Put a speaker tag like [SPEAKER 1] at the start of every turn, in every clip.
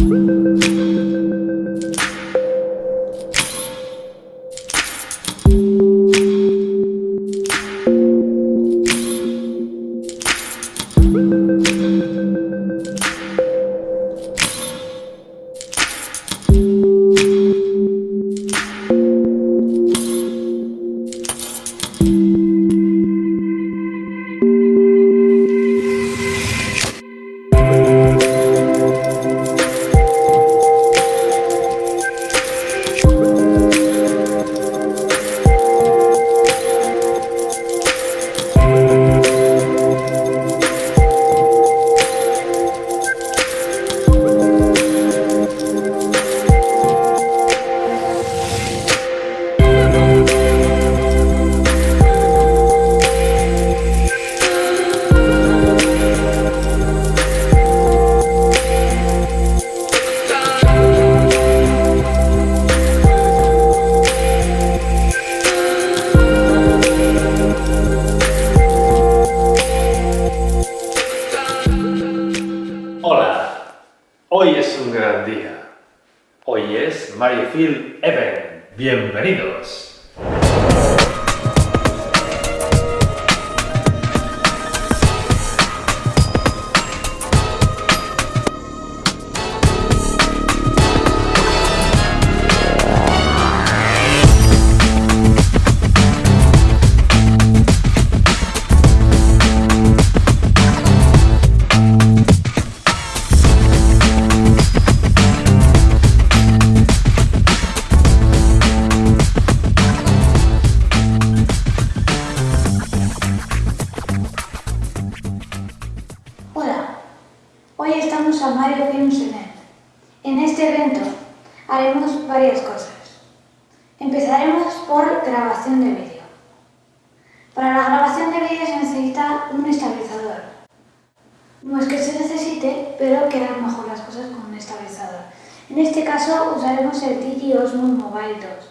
[SPEAKER 1] Hola,
[SPEAKER 2] a Mario Films Event. En este evento haremos varias cosas. Empezaremos por grabación de vídeo. Para la grabación de vídeo se necesita un estabilizador. No es que se necesite, pero quedan mejor las cosas con un estabilizador. En este caso usaremos el Digi Osmo Mobile 2.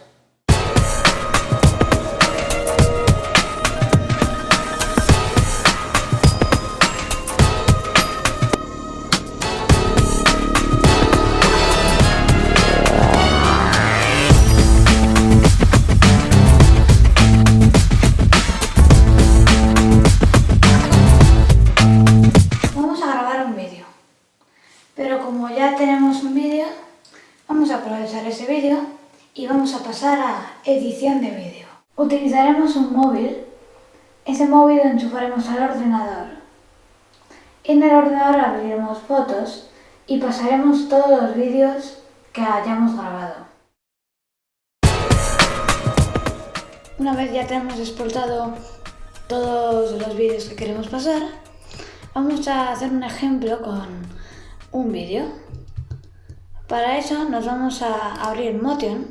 [SPEAKER 2] Edición de vídeo. Utilizaremos un móvil. Ese móvil lo enchufaremos al ordenador. En el ordenador abriremos fotos y pasaremos todos los vídeos que hayamos grabado. Una vez ya tenemos exportado todos los vídeos que queremos pasar, vamos a hacer un ejemplo con un vídeo. Para eso nos vamos a abrir Motion.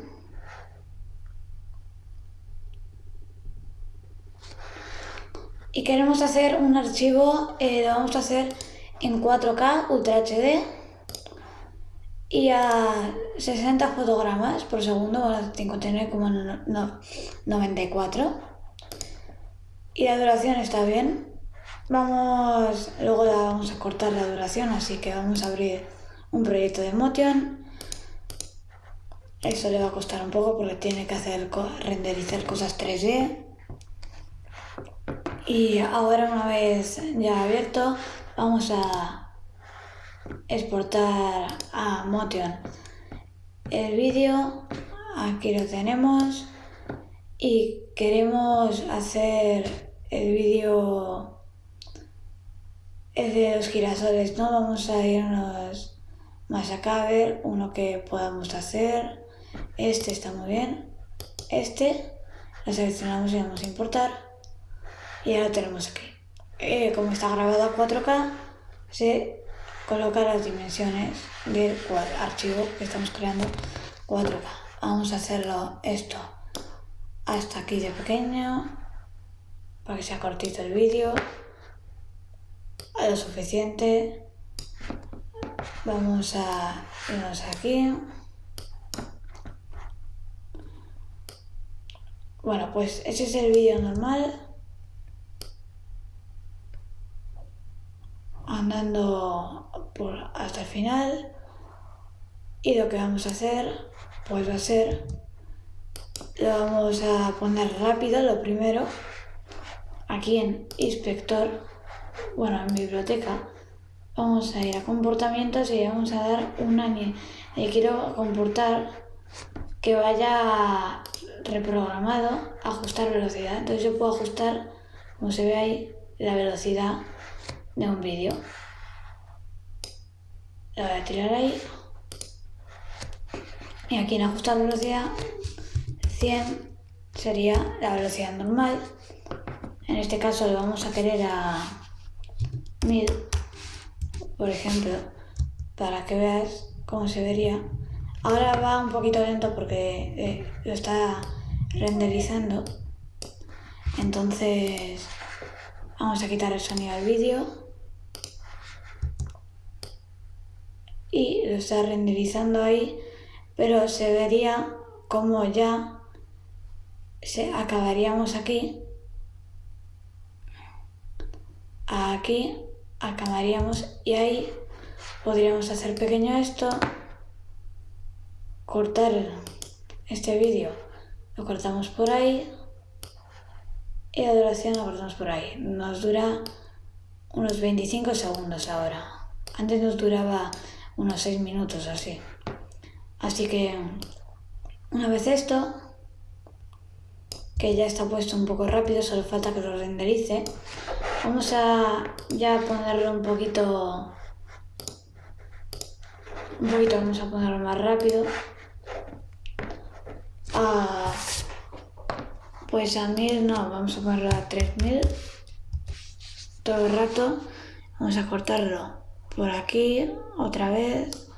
[SPEAKER 2] Y queremos hacer un archivo, eh, lo vamos a hacer en 4K Ultra HD y a 60 fotogramas por segundo, bueno, 59,94 y la duración está bien. Vamos, luego vamos a cortar la duración, así que vamos a abrir un proyecto de Motion. Eso le va a costar un poco porque tiene que hacer renderizar cosas 3D. Y ahora una vez ya abierto, vamos a exportar a Motion el vídeo. Aquí lo tenemos y queremos hacer el vídeo de los girasoles, ¿no? Vamos a irnos más acá a ver uno que podamos hacer. Este está muy bien. Este lo seleccionamos y vamos a importar. Y ahora tenemos aquí. Eh, como está grabado a 4K, se coloca las dimensiones del archivo que estamos creando 4K. Vamos a hacerlo esto hasta aquí de pequeño para que sea cortito el vídeo a lo suficiente vamos a irnos aquí bueno pues ese es el vídeo normal andando por hasta el final Y lo que vamos a hacer, pues va a ser, lo vamos a poner rápido, lo primero, aquí en inspector, bueno, en biblioteca, vamos a ir a comportamientos y vamos a dar una... Y quiero comportar que vaya reprogramado ajustar velocidad. Entonces yo puedo ajustar, como se ve ahí, la velocidad de un vídeo. Lo voy a tirar ahí. Y aquí en ajustar velocidad, 100 sería la velocidad normal. En este caso lo vamos a querer a 1000, por ejemplo, para que veas cómo se vería. Ahora va un poquito lento porque eh, lo está renderizando. Entonces vamos a quitar el sonido al vídeo. Y lo está renderizando ahí, pero se vería como ya se acabaríamos aquí. Aquí acabaríamos y ahí podríamos hacer pequeño esto, cortar este vídeo lo cortamos por ahí y la duración lo cortamos por ahí. Nos dura unos 25 segundos ahora. Antes nos duraba unos 6 minutos así. Así que una vez esto, que ya está puesto un poco rápido, solo falta que lo renderice. Vamos a ya ponerlo un poquito, un poquito vamos a ponerlo más rápido. Ah, pues a 1000 no, vamos a ponerlo a 3000 todo el rato. Vamos a cortarlo por aquí otra vez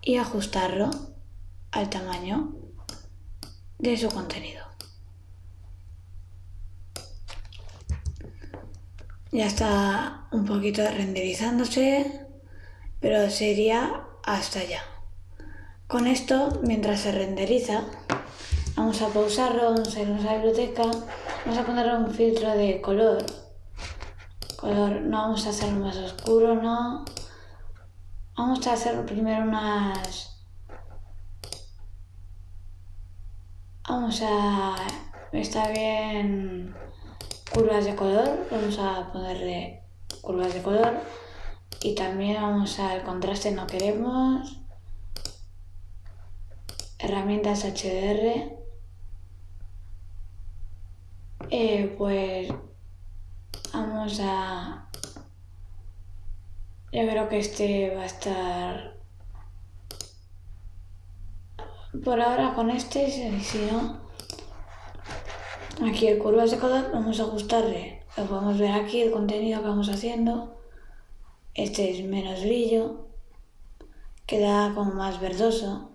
[SPEAKER 2] y ajustarlo al tamaño de su contenido. Ya está un poquito renderizándose, pero sería hasta allá. Con esto, mientras se renderiza, vamos a pausarlo, vamos a irnos a la biblioteca, vamos a ponerle un filtro de color. Color, no vamos a hacerlo más oscuro, no. Vamos a hacer primero unas... Vamos a... Está bien curvas de color, vamos a ponerle curvas de color y también vamos al contraste no queremos herramientas HDR, eh, pues vamos a... Yo creo que este va a estar... Por ahora con este, si no... Aquí el curvas de color, vamos a ajustarle. Lo podemos ver aquí, el contenido que vamos haciendo. Este es menos brillo. Queda como más verdoso.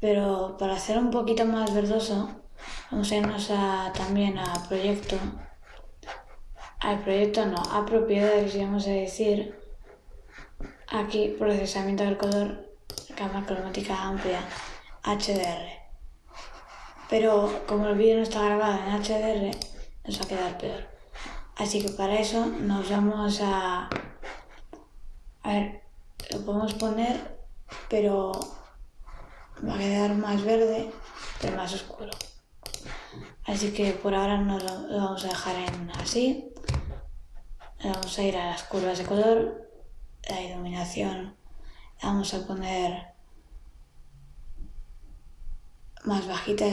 [SPEAKER 2] Pero para hacer un poquito más verdoso, vamos a irnos también a proyecto. Al proyecto no, a propiedades, vamos a decir. Aquí, procesamiento del color, cámara cromática amplia, HDR. Pero como el vídeo no está grabado en HDR, nos va a quedar peor. Así que para eso nos vamos a... A ver, lo podemos poner, pero va a quedar más verde, pero más oscuro. Así que por ahora nos lo, vamos a dejar en así. Vamos a ir a las curvas de color, la iluminación vamos a poner más bajita,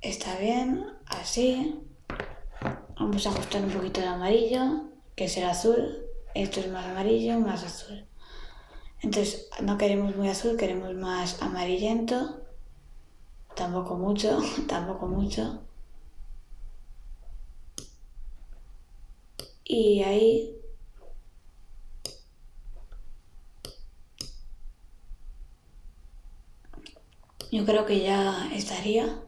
[SPEAKER 2] está bien, así. Vamos a ajustar un poquito el amarillo, que es el azul. Esto es más amarillo, más azul. Entonces, no queremos muy azul, queremos más amarillento. Tampoco mucho, tampoco mucho. Y ahí yo creo que ya estaría.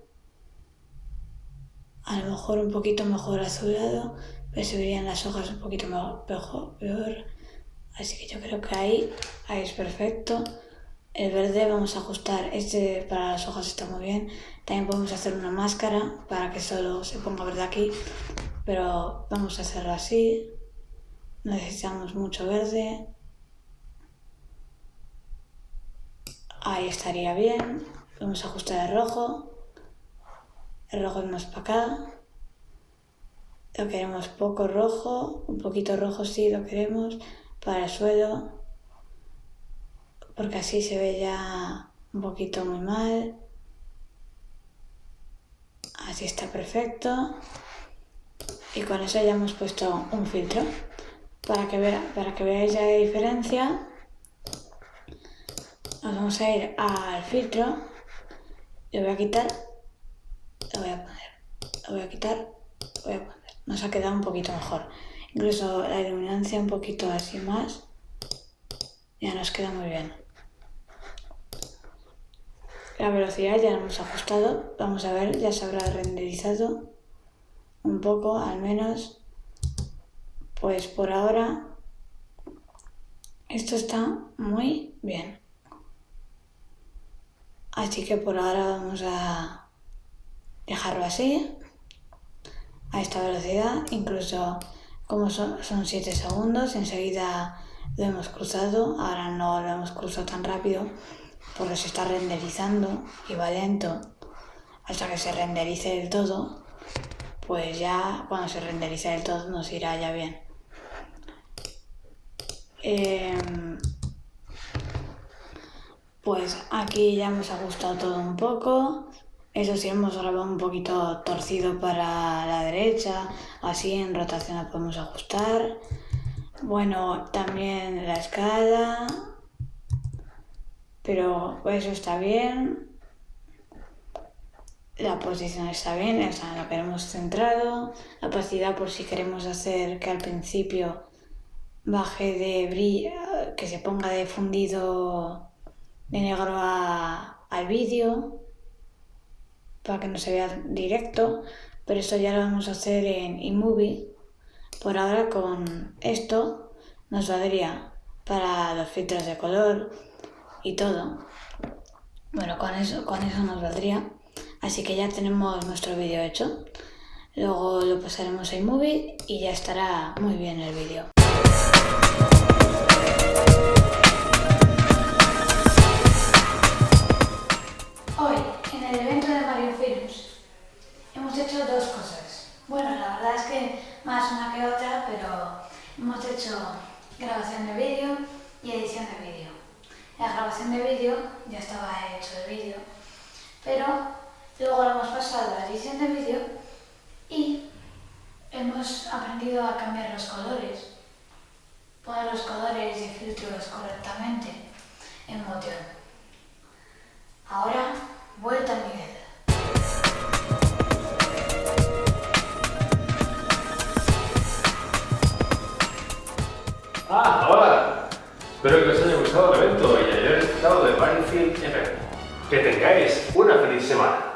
[SPEAKER 2] A lo mejor un poquito mejor azulado, pero se verían las hojas un poquito mejor, peor. Así que yo creo que ahí, ahí es perfecto. El verde vamos a ajustar, este para las hojas está muy bien. También podemos hacer una máscara para que solo se ponga verde aquí, pero vamos a hacerlo así. Necesitamos mucho verde. ahí estaría bien. Vamos a ajustar el rojo. El rojo es más para acá. Lo queremos poco rojo, un poquito rojo sí lo queremos para el suelo, porque así se ve ya un poquito muy mal. Así está perfecto. Y con eso ya hemos puesto un filtro. Para que, para que veáis la diferencia, nos vamos a ir al filtro. Lo voy a quitar. Lo voy a poner. Lo voy a quitar. Lo voy a poner. Nos ha quedado un poquito mejor. Incluso la iluminancia un poquito así más. Ya nos queda muy bien. La velocidad ya la hemos ajustado. Vamos a ver, ya se habrá renderizado un poco al menos. Pues por ahora esto está muy bien. Así que por ahora vamos a dejarlo así, a esta velocidad, incluso como son 7 segundos, enseguida lo hemos cruzado, ahora no lo hemos cruzado tan rápido porque se está renderizando y va lento hasta que se renderice del todo, pues ya cuando se renderice del todo nos irá ya bien. Em, pues aquí ya hemos ajustado todo un poco. Eso sí, hemos grabado un poquito torcido para la derecha, así en rotación lo podemos ajustar. Bueno, también la escala, pero eso está bien. La posición está bien, o sea, lo queremos centrado. La opacidad por si queremos hacer que al principio baje de brillo, que se ponga de fundido de negro al vídeo para que no se vea directo, pero esto ya lo vamos a hacer en iMovie. Por ahora con esto nos valdría para los filtros de color, y todo. Bueno, con eso, con eso nos valdría. Así que ya tenemos nuestro vídeo hecho. Luego lo pasaremos a iMovie y ya estará muy bien el vídeo. Hoy, en el evento de Mario Films, hemos hecho dos cosas. Bueno, la verdad es que más una que otra, pero hemos hecho grabación de vídeo y edición de vídeo. La grabación de vídeo, ya estaba hecho el vídeo, pero luego lo hemos pasado a la edición de vídeo y hemos aprendido a cambiar los colores, poner los colores y filtros correctamente en Motion. Ahora, vuelta a Miguel.
[SPEAKER 1] Ah, hola. Espero que os haya gustado el evento y hayáis disfrutado de Battlefield Event. Que tengáis una feliz semana.